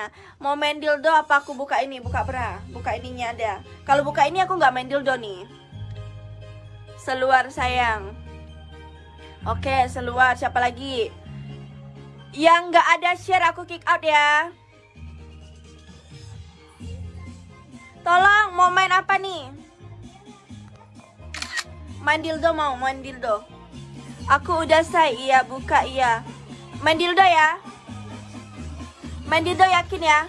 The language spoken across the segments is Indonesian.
mana? Mau main dildo apa aku buka ini? Buka bra. Buka ininya ada. Kalau buka ini aku nggak main dildo nih. Seluar sayang. Oke, seluar. Siapa lagi? Yang nggak ada share aku kick out ya. Tolong, mau main apa nih? Main dildo mau, main dildo. Aku udah say, iya buka iya. Main dildo ya. Main yakin ya.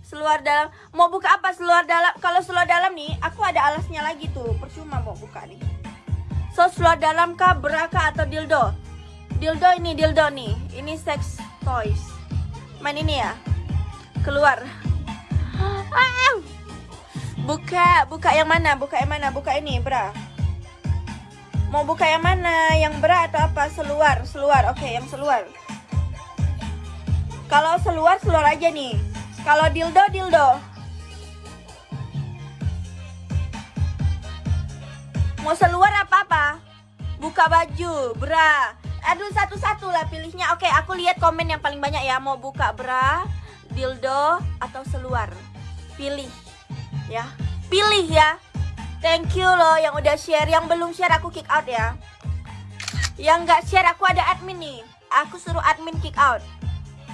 Seluar dalam. Mau buka apa seluar dalam? Kalau seluar dalam nih, aku ada alasnya lagi tuh. Percuma mau buka nih. So seluar dalam kah, bra kah atau dildo? Dildo ini dildo nih. Ini sex toys. Main ini ya. Keluar. Ah! Buka, buka yang mana? Buka yang mana? Buka ini, bra. Mau buka yang mana? Yang berat atau apa? Seluar, seluar. Oke, yang seluar. Kalau seluar, seluar aja nih. Kalau dildo, dildo. Mau seluar apa-apa? Buka baju, bra. Aduh, satu-satu lah pilihnya. Oke, aku lihat komen yang paling banyak ya. Mau buka bra, dildo, atau seluar. Pilih. Ya. Pilih ya. Thank you loh yang udah share. Yang belum share aku kick out ya. Yang nggak share aku ada admin nih. Aku suruh admin kick out.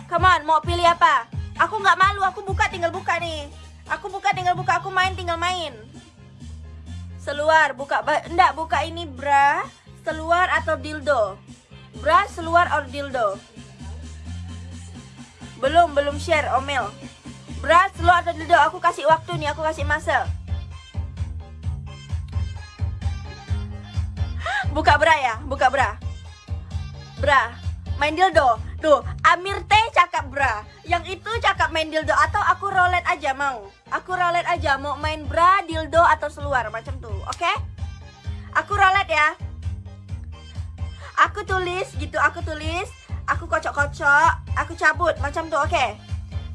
Come on, mau pilih apa? Aku nggak malu, aku buka tinggal buka nih. Aku buka tinggal buka, aku main tinggal main. Seluar, buka, enggak buka ini bra, seluar atau dildo. Bra, seluar or dildo. Belum, belum share, omel. Bra, seluar atau dildo, aku kasih waktu nih, aku kasih masa. Buka bra ya, buka bra. Bra, main dildo. Tuh, Amir teh cakap bra. Yang itu cakap main dildo atau aku rolet aja mau. Aku rolet aja mau main bra, dildo atau seluar macam tuh. Oke? Okay? Aku rolet ya. Aku tulis gitu, aku tulis. Aku kocok-kocok, aku cabut macam tuh, oke? Okay?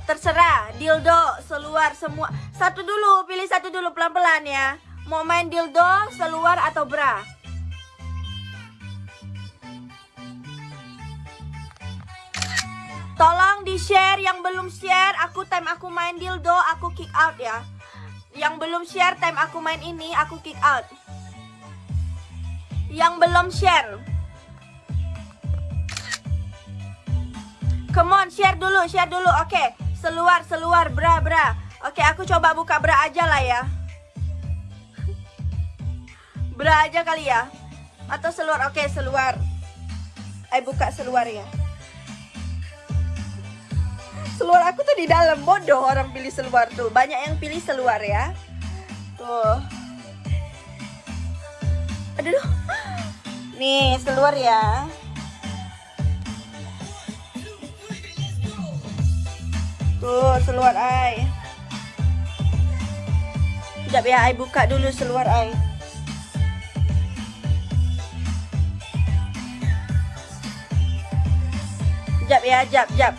Terserah, dildo, seluar semua. Satu dulu, pilih satu dulu pelan-pelan ya. Mau main dildo, seluar atau bra? Tolong di share yang belum share Aku time aku main dildo Aku kick out ya. Yang belum share time aku main ini Aku kick out. Yang belum share. Come on share dulu Share dulu. Oke okay. Seluar seluar bra bra. Oke okay, aku coba buka bra aja lah ya. Bra aja kali ya. Atau seluar Oke okay, seluar. Eh buka seluar ya seluar. Aku tuh di dalam bodoh orang pilih seluar tuh. Banyak yang pilih seluar ya. Tuh. Aduh. Nih seluar ya. Tuh seluar ai. Sekejap ya, ai buka dulu seluar ai. Sekejap ya, jap, jap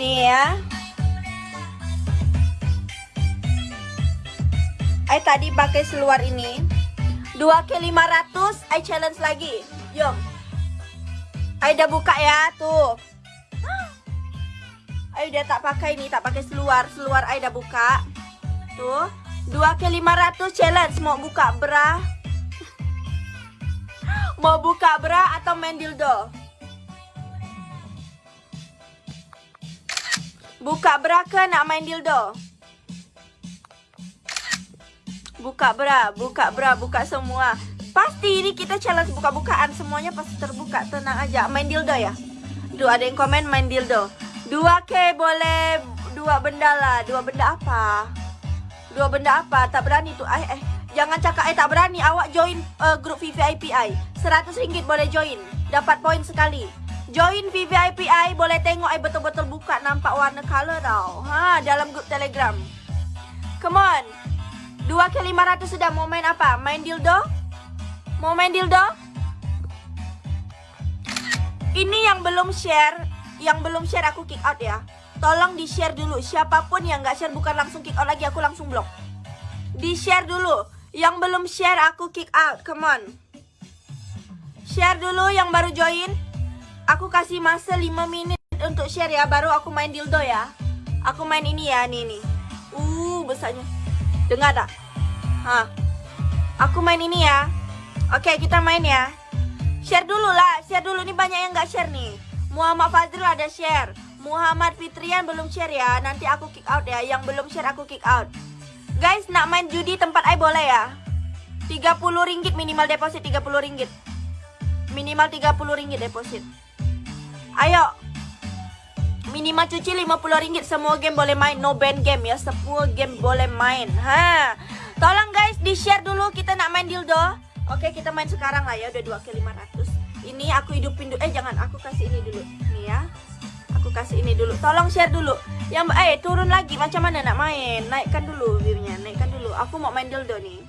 Nih ya. I tadi pakai seluar ini. 2 ke 500, I challenge lagi. Yuk. I udah buka ya, tuh. I udah tak pakai ini, tak pakai seluar. Seluar I udah buka. Tuh. 2 ke 500 challenge mau buka bra. mau buka bra atau main dildo? Buka bra ke nak main dildo? Buka bra, buka bra, buka semua. Pasti ini kita challenge buka-bukaan semuanya pasti terbuka. Tenang aja. Main dildo ya? Duh, ada yang komen main dildo. Dua k boleh dua benda lah. Dua benda apa? Dua benda apa? Tak berani tuh. Eh, eh. Jangan cakap eh tak berani. Awak join uh, grup VVIP I. 100 ringgit boleh join. Dapat poin sekali. Join VVIPI boleh tengok I betul-betul buka nampak warna color tau. Ha, dalam grup Telegram. Come on. 2 ke 500 sudah mau main apa? Main dildo? Mau main dildo? Ini yang belum share, yang belum share aku kick out ya. Tolong di share dulu. Siapa pun yang nggak share bukan langsung kick out lagi, aku langsung blok. Di share dulu. Yang belum share aku kick out. Come on. Share dulu yang baru join. Aku kasih masa 5 menit untuk share ya. Baru aku main dildo ya. Aku main ini ya, nih nih. Uh, besarnya. Dengar tak? Hah. Aku main ini ya. Oke, kita main ya. Share dulu lah, share dulu nih banyak yang nggak share nih. Muhammad Fazrul ada share. Muhammad Fitrian belum share ya. Nanti aku kick out ya. Yang belum share aku kick out. Guys, nak main judi tempat I boleh ya? 30 ringgit minimal deposit 30 ringgit. Minimal 30 ringgit deposit. Ayo. Minimal cuci 50 ringgit semua game boleh main. No ban game ya. Semua game boleh main. Ha. Tolong guys di-share dulu kita nak main dildo. Oke, kita main sekarang lah ya. Udah 2 ke 500. Ini aku hidupin dulu. Eh, jangan. Aku kasih ini dulu. Nih ya aku kasih ini dulu tolong share dulu yang eh turun lagi macam mana nak main naikkan dulu viewnya naikkan dulu aku mau main dildo nih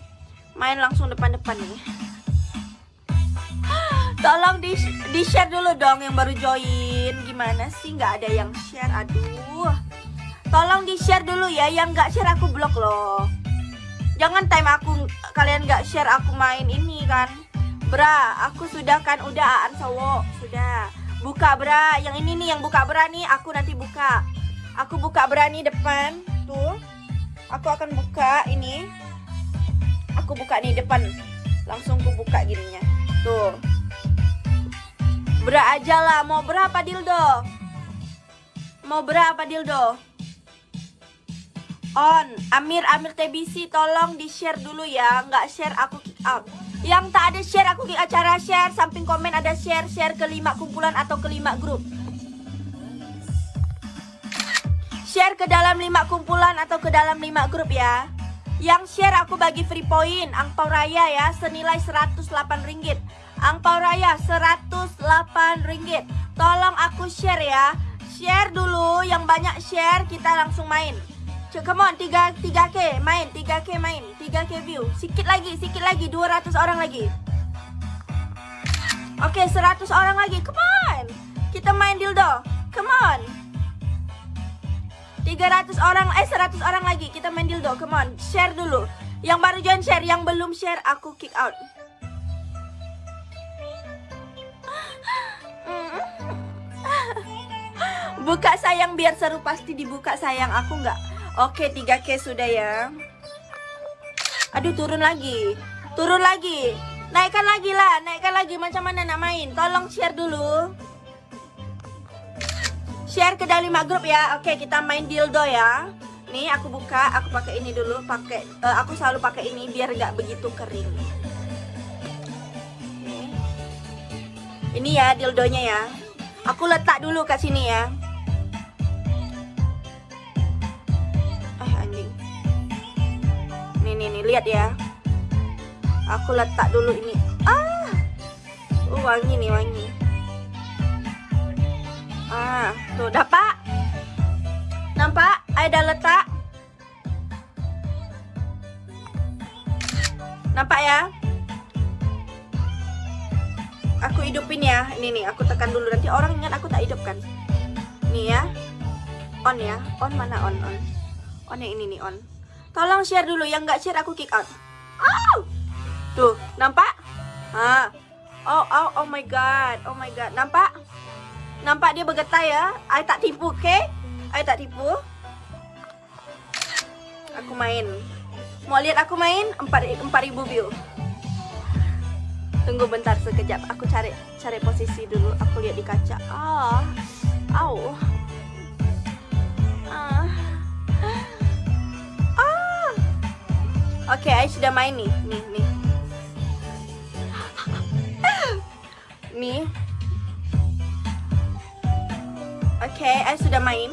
main langsung depan-depan nih tolong di, di share dulu dong yang baru join gimana sih nggak ada yang share aduh tolong di share dulu ya yang nggak share aku blok loh jangan time aku kalian nggak share aku main ini kan bra aku sudah kan udah an sudah Buka bra, yang ini nih yang buka bra nih aku nanti buka. Aku buka bra nih depan, tuh. Aku akan buka ini. Aku buka nih depan. Langsung aku buka gininya. Tuh. Bra aja lah, mau berapa dildo? Mau berapa dildo? On, Amir Amir TBC tolong di share dulu ya, nggak share aku kick out. Yang tak ada share aku di acara share Samping komen ada share Share ke lima kumpulan atau ke lima grup Share ke dalam lima kumpulan atau ke dalam lima grup ya Yang share aku bagi free point Angpau raya ya Senilai 108 ringgit Angpau raya 108 ringgit. Tolong aku share ya. Share dulu Yang banyak share kita langsung main. Come on, 3, 3K main, 3K main, 3K view. Sikit lagi, sikit lagi, 200 orang lagi. Oke, okay, 100 orang lagi, come on. Kita main dildo, come on. 300 orang, eh 100 orang lagi Kita main dildo, come on. Share dulu. Yang baru join share, yang belum share aku kick out Buka sayang biar seru pasti dibuka sayang. Aku nggak. Oke 3K sudah ya. Aduh turun lagi. Turun lagi. Naikkan lagi lah. Naikkan lagi. Macam mana nak main? Tolong share dulu. Share ke dalam 5 grup ya. Oke kita main dildo ya. Nih aku buka. Aku pakai ini dulu. Pakai uh, Aku selalu pakai ini biar gak begitu kering. Ini ya dildonya ya. Aku letak dulu ke sini ya nih nih lihat ya. Aku letak dulu ini. Ah! Uh, wangi nih wangi. Ah tuh dapat. Nampak? Ada letak. Nampak ya? Aku hidupin ya. Ini nih aku tekan dulu. Nanti orang ingat aku tak hidupkan. Nih ya. On ya. On mana on? On. On yang ini nih on Tolong share dulu, yang nggak share aku kick out. Oh! Tuh, nampak? Ah. Oh, oh, oh my god. Oh my god. Nampak? Nampak dia bergetar ya? I tak tipu, okay? I tak tipu. Aku main. Mau lihat aku main? 4000 view. Tunggu bentar sekejap. Aku cari cari posisi dulu. Aku lihat di kaca. Ah. Oh. Ah. Oke, okay, sudah main nih. Nih, nih. nih. Oke, okay, sudah main.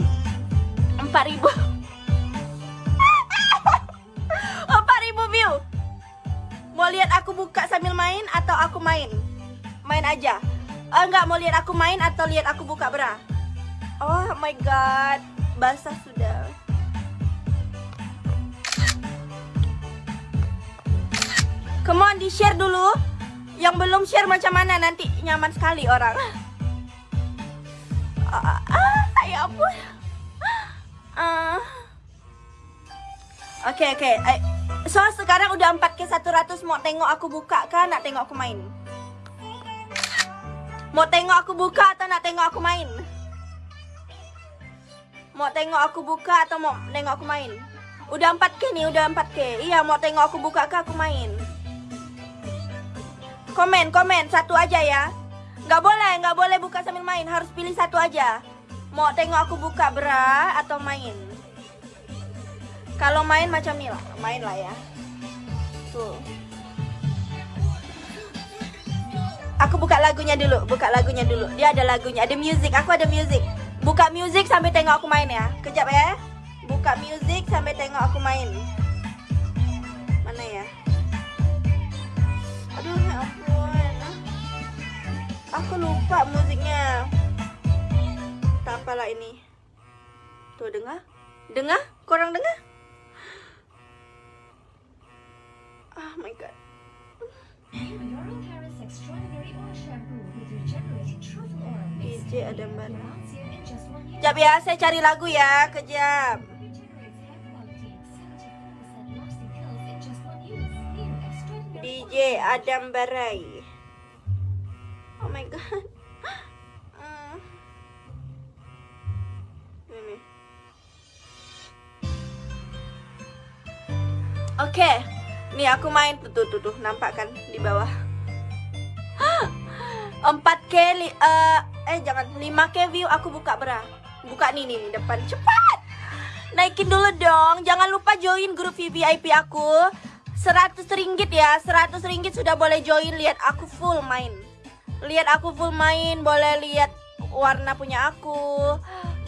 4000. 4000 view. Mau lihat aku buka sambil main atau aku main? Main aja. Oh, enggak mau lihat aku main atau lihat aku buka bra? Oh my god, basah sudah. Come on, di-share dulu. Yang belum share macam mana nanti nyaman sekali orang. Ah, ah ya ampun. Ah. Oke, okay, oke. Okay. So, sekarang udah 4K 100 mau tengok aku buka kah? Nak tengok aku main? Mau tengok aku buka atau nak tengok aku main? Mau tengok aku buka atau mau tengok aku main? Udah 4K nih, udah 4K. Iya, mau tengok aku buka kah aku main? Komen, komen satu aja ya. Nggak boleh, nggak boleh buka sambil main. Harus pilih satu aja. Mau tengok aku buka bra atau main? Kalau main macam ini lah, main lah ya. Tuh. Aku buka lagunya dulu, buka lagunya dulu. Dia ada lagunya, ada music. Aku ada music. Buka music sampai tengok aku main ya. Kejap ya. Buka music sampai tengok aku main. Mana ya? Aduh, ya. Aku lupa musiknya. Tak apalah ini. Tuh dengar? Dengar? Korang dengar? Oh my god. DJ Adam Bar. Lasts you in just one use. Kejap ya, saya cari lagu ya. Kejap. Regenerates hair quality, Hmm. Ini. Oke. Nih aku main tuh tuh tuh, tuh. nampak kan di bawah. 4K li, eh, eh jangan 5K view aku buka bra. Buka nih nih, depan cepat. Naikin dulu dong. Jangan lupa join grup VIP aku. 100 ringgit ya. 100 ringgit sudah boleh join lihat aku full main. Lihat aku full main, boleh lihat warna punya aku.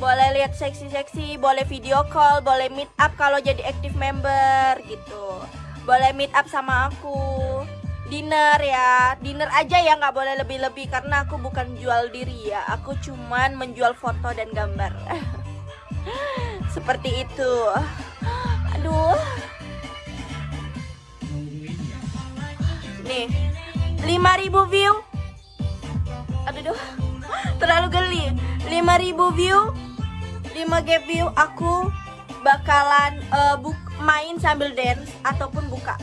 Boleh lihat seksi-seksi, boleh video call, boleh meet up kalau jadi active member gitu. Boleh meet up sama aku. Dinner ya, dinner aja ya nggak boleh lebih-lebih karena aku bukan jual diri ya. Aku cuman menjual foto dan gambar. Seperti itu. Aduh. Nih, 5000 view. Aduh, duh. terlalu geli. 5000 view, 5G view aku bakalan eh, buk- main sambil dance ataupun buka.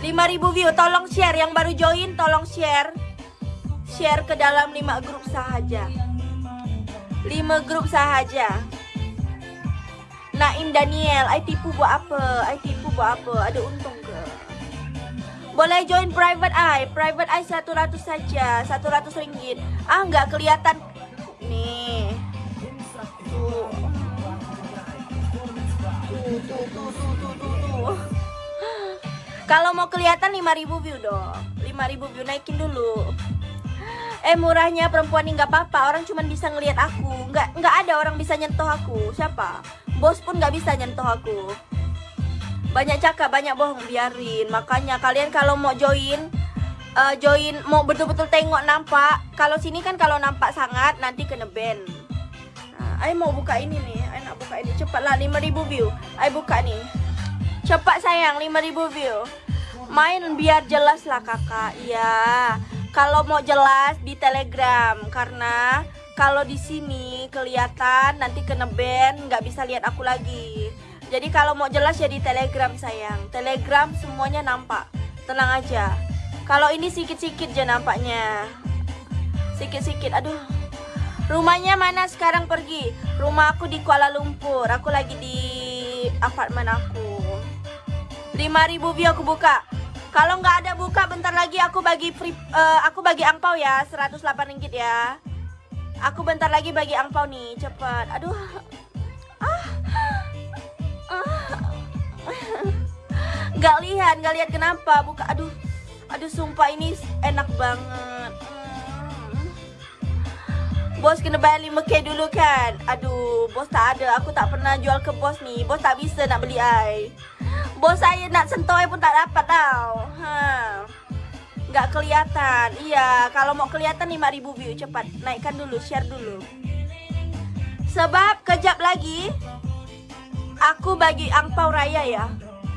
5000 view, tolong share yang baru join, tolong share. Share ke dalam 5 grup sahaja. 5 grup sahaja. Naim Daniel, I tipu buat apa? I tipu buat apa? Ada untung ke? Boleh join private eye. Private eye 100 saja, 100 ringgit. Ah, nggak kelihatan. Nih. Kalau mau kelihatan 5000 view dong. 5000 view naikin dulu. Eh murahnya perempuan ini nggak apa-apa. Orang cuma bisa ngelihat aku. Nggak nggak ada orang bisa nyentuh aku. Siapa? Bos pun nggak bisa nyentuh aku. Banyak cakap, banyak bohong, biarin. Makanya kalian kalau mau join eh, join mau betul-betul tengok nampak. Kalau sini kan kalau nampak sangat nanti kena ban. Nah, Ay mau buka ini nih. Ay nak buka ini. Cepatlah 5000 view. Ay buka nih. Cepat sayang 5000 view. Main biar jelas lah kakak. Iya. Kalau mau jelas di Telegram karena kalau di sini kelihatan nanti kena ban nggak bisa lihat aku lagi. Jadi kalau mau jelas ya di Telegram sayang. Telegram semuanya nampak. Tenang aja. Kalau ini sikit-sikit aja nampaknya. Sikit-sikit. Aduh. Rumahnya mana sekarang pergi? Rumah aku di Kuala Lumpur. Aku lagi di apartemen aku. 5000 view aku buka. Kalau nggak ada buka bentar lagi aku bagi free eh, aku bagi angpau ya 108 ringgit ya. Aku bentar lagi bagi angpau nih, cepat. Aduh. Ah. Nggak lihat, nggak lihat kenapa buka. Aduh. Aduh sumpah ini enak banget. Hmm. Bos kena bayar 5k dulu kan Aduh bos tak ada Aku tak pernah jual ke bos ni Bos tak bisa nak beli ai Bos saya nak sentuh ai pun tak dapat tau ha. Nggak kelihatan Iya Kalau mau kelihatan 5000 view Cepat naikkan dulu Share dulu Sebab kejap lagi Aku bagi angpau raya ya.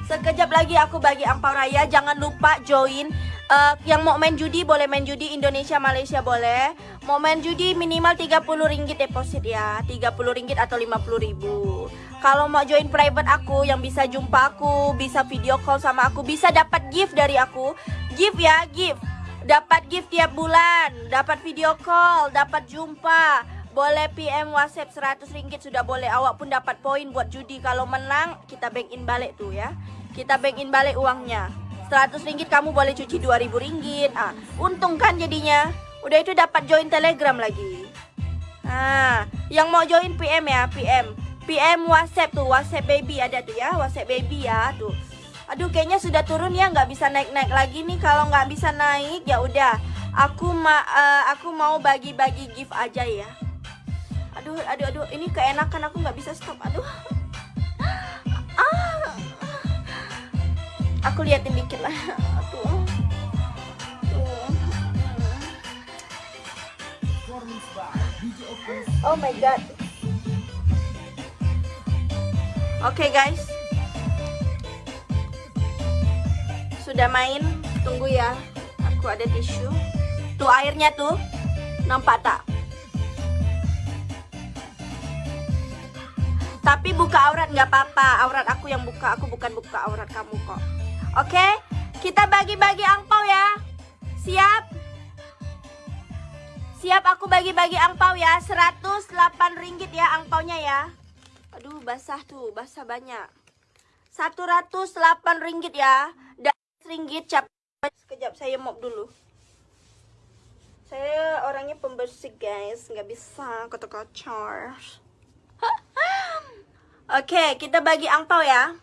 Sekejap lagi aku bagi angpau raya. Jangan lupa join Eh, yang mau main judi boleh main judi Indonesia Malaysia boleh. Mau main judi minimal 30 ringgit deposit ya. 30 ringgit atau 50 ribu. Kalau mau join private aku yang bisa jumpa aku bisa video call sama aku bisa dapat gift dari aku. Gift ya gift. Dapat gift tiap bulan dapat video call dapat jumpa boleh PM WhatsApp 100 ringgit sudah boleh awak pun dapat poin buat judi. Kalau menang kita bank in balik tuh ya. Kita bank in balik uangnya. 100 ringgit kamu boleh cuci 2000 ringgit. Ah untung kan jadinya. Udah itu dapat join telegram lagi. Ah yang mau join PM ya PM PM WhatsApp tuh WhatsApp baby ada tuh ya WhatsApp baby ya tuh aduh kayaknya sudah turun ya nggak bisa naik naik lagi nih. Kalau nggak bisa naik ya udah. Aku ma eh, aku mau bagi-bagi gift aja ya aduh aduh aduh ini keenakan aku nggak bisa stop aduh. Ah aku liatin dikit lah. Tuh oh my god. Oke guys. Sudah main tunggu ya. Aku ada tisu. Tuh airnya tuh. Nampak tak tapi buka aurat nggak apa-apa. Aurat aku yang buka. Aku bukan buka aurat kamu kok. Oke? Kita bagi-bagi angpau ya. Siap? Siap aku bagi-bagi angpau ya. 108 ringgit ya angpaunya ya. Aduh basah tuh. Basah banyak. 108 ringgit ya. Dan ringgit cap. Sekejap saya mop dulu. Saya orangnya pembersih guys. Nggak bisa kotor-kotor Oke, kita bagi angpau ya.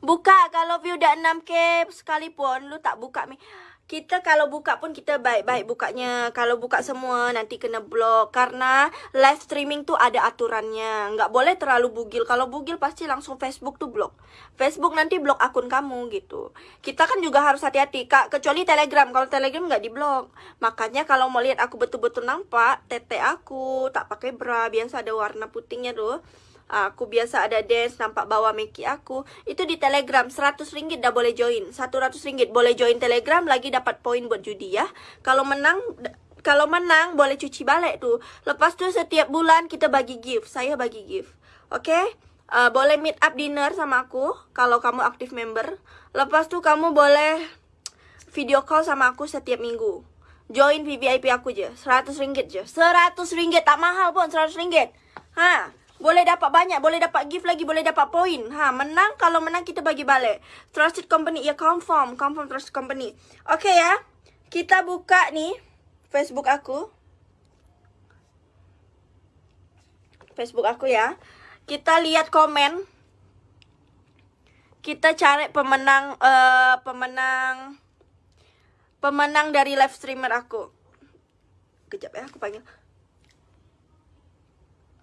Buka kalau view udah 6k sekalipun lu tak buka mi. Kita kalau buka pun kita baik-baik bukanya. Kalau buka semua nanti kena blok karena live streaming tuh ada aturannya. Nggak boleh terlalu bugil. Kalau bugil pasti langsung Facebook tuh blok. Facebook nanti blok akun kamu gitu. Kita kan juga harus hati-hati kak. Kecuali Telegram. Kalau Telegram nggak diblok. Makanya kalau mau lihat aku betul-betul nampak tete aku tak pakai bra biasa ada warna putihnya tuh aku biasa ada dance nampak bawa Meki aku. Itu di telegram 100 ringgit dah boleh join. 100 ringgit boleh join telegram lagi dapat poin buat judi ya. Kalau menang kalau menang boleh cuci balik tuh lepas tuh setiap bulan kita bagi gift. Saya bagi gift. Oke? Okay? uh, boleh meet up dinner sama aku kalau kamu aktif member. Lepas tuh kamu boleh video call sama aku setiap minggu. Join VVIP aku aja 100 ringgit aja 100 ringgit tak mahal pun 100 ringgit. Ha boleh dapat banyak, boleh dapat gift lagi, boleh dapat poin. Ha, menang kalau menang kita bagi balik. Trusted company ya confirm, confirm trusted company. Oke ya. Kita buka nih Facebook aku. Facebook aku ya. Kita lihat komen. Kita cari pemenang uh, pemenang pemenang dari live streamer aku. Kejap ya, aku panggil.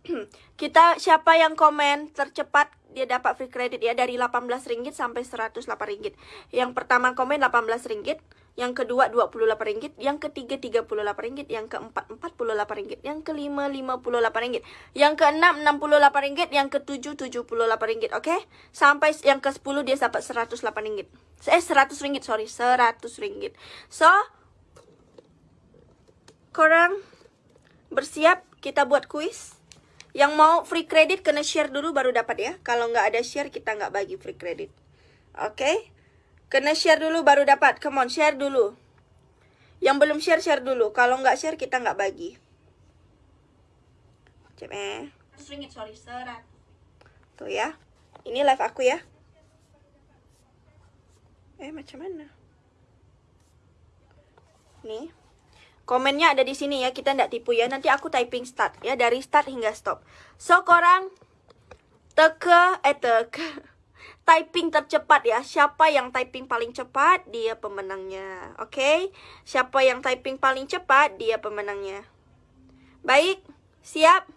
kita siapa yang komen tercepat dia dapat free credit ya dari 18 ringgit sampai 108 ringgit. Yang pertama komen 18 ringgit, yang kedua 28 ringgit, yang ketiga 38 ringgit, yang keempat 48 ringgit, yang kelima 58 ringgit, yang keenam 68 ringgit, yang ketujuh 78 ringgit, oke? Okay? Sampai yang ke 10 dia dapat 108 ringgit. Eh 100 ringgit, sorry, 100 ringgit. So korang bersiap kita buat kuis. Yang mau free credit kena share dulu baru dapat ya. Kalau nggak ada share kita nggak bagi free credit. Oke? Okay? Kena share dulu baru dapat. Come on, share dulu. Yang belum share, share dulu. Kalau nggak share kita nggak bagi. Cep eh. Ringgit, sorry, serat. Tuh ya. Ini live aku ya. Eh, macam mana? Nih. Komennya ada di sini ya, kita ndak tipu ya. Nanti aku typing start ya, dari start hingga stop. So, korang teke, eh teke. Typing tercepat ya. Siapa yang typing paling cepat, dia pemenangnya. Oke? Okay? Siapa yang typing paling cepat, dia pemenangnya. Baik, siap?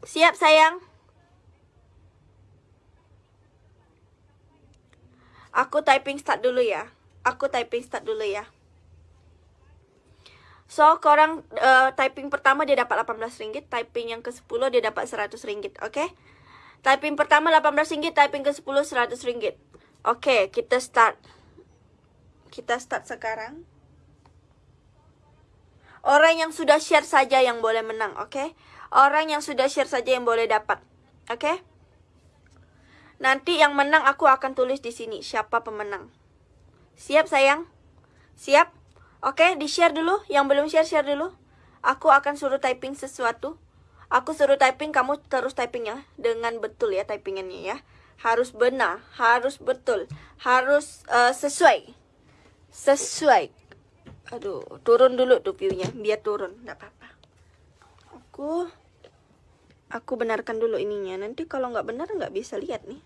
Siap sayang? Aku typing start dulu ya. Aku typing start dulu ya. So, korang uh, typing pertama dia dapat 18 ringgit, typing yang ke-10 dia dapat 100 ringgit, oke? Typing pertama 18 ringgit, typing ke-10 100 ringgit. Oke, kita start. Kita start sekarang. Orang yang sudah share saja yang boleh menang, oke? Orang yang sudah share saja yang boleh dapat. Oke? Nanti yang menang aku akan tulis di sini siapa pemenang. Siap sayang? Siap? Oke, okay, di-share dulu. Yang belum share share dulu. Aku akan suruh typing sesuatu. Aku suruh typing, kamu terus typing ya dengan betul ya typingannya ya. Harus benar, harus betul, harus uh, sesuai. Sesuai. Aduh, turun dulu tuh view-nya, biar turun, enggak apa-apa. Aku aku benarkan dulu ininya. Nanti kalau nggak benar nggak bisa lihat nih.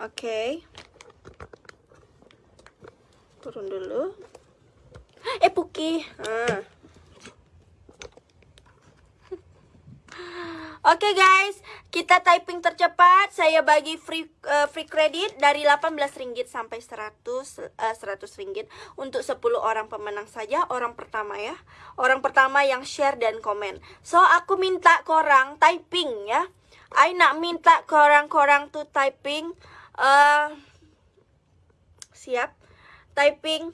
Oke. Okay. Turun dulu. Eh, Puki. Ah. Oke okay guys, kita typing tercepat. Saya bagi free uh, free credit dari 18 ringgit sampai 100 uh, 100 ringgit untuk 10 orang pemenang saja. Orang pertama ya. Orang pertama yang share dan komen. So aku minta korang typing ya. I nak minta korang-korang tuh typing uh, siap typing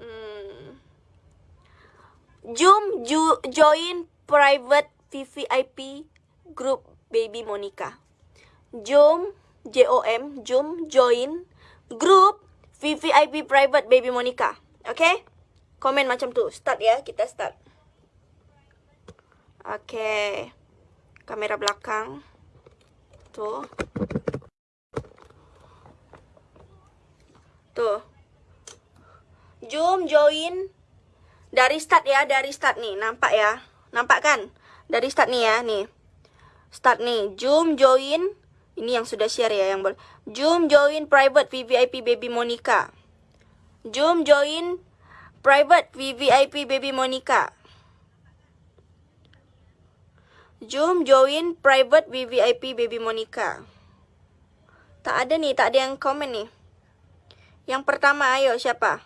hmm Jom ju join private VVIP group Baby Monica. Jom J O M jom join group VVIP private Baby Monica. Okay? Komen macam tu. Start ya, kita start. Okay. Kamera belakang. Tuh. Tuh. Jom join dari start ya, dari start nih, nampak ya? Nampak kan? Dari start nih ya, nih. Start nih, Zoom join. Ini yang sudah share ya, yang boleh. Zoom join private VVIP baby Monica. Zoom join private VVIP baby Monica. Zoom join private VVIP baby Monica. Tak ada nih, tak ada yang komen nih. Yang pertama, ayo siapa?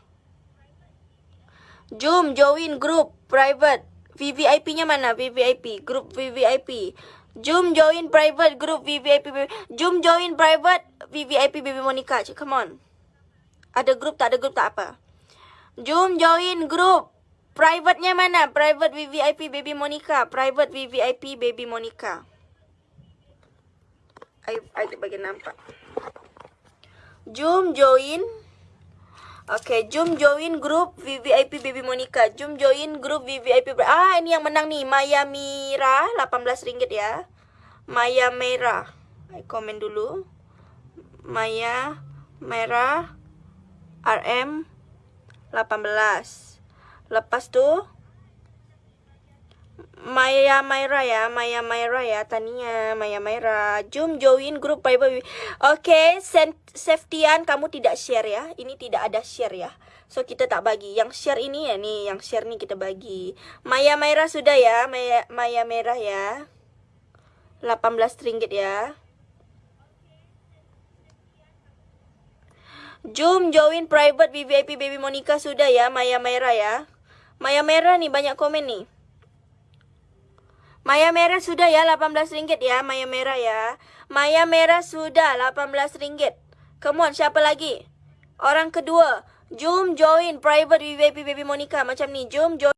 Jom join group private. VVIP-nya mana? VVIP. Group VVIP. Jom join private group VVIP. Jom join private VVIP Baby Monica. Come on. Ada group tak ada group tak apa. Jom join group. Private-nya mana? Private VVIP Baby Monica. Private VVIP Baby Monica. I, I bagi nampak. Jom join Okay, jom join grup VVIP Baby Monica. Jom join grup VVIP. Ah, ini yang menang nih. Maya Mira, RM18 ya. Maya Merah. Komen dulu. Maya Merah RM 18. Lepas tuh Maya Maira ya, Maya Maira ya, Tania, Maya Maira. Jom join grup private. Oke, okay, Safetyan kamu tidak share ya. Ini tidak ada share ya. So kita tak bagi. Yang share ini ya nih, yang share nih kita bagi. Maya Maira sudah ya, Maya Maya Merah ya. 18 ringgit ya. Jom join private VVIP Baby Monica sudah ya, Maya Merah ya. Maya Merah nih banyak komen nih. Maya merah sudah ya 18 ringgit ya Maya merah ya. Maya merah sudah 18 ringgit. Come on siapa lagi? Orang kedua Jom join private VIP Baby Monica. Macam ni Jom join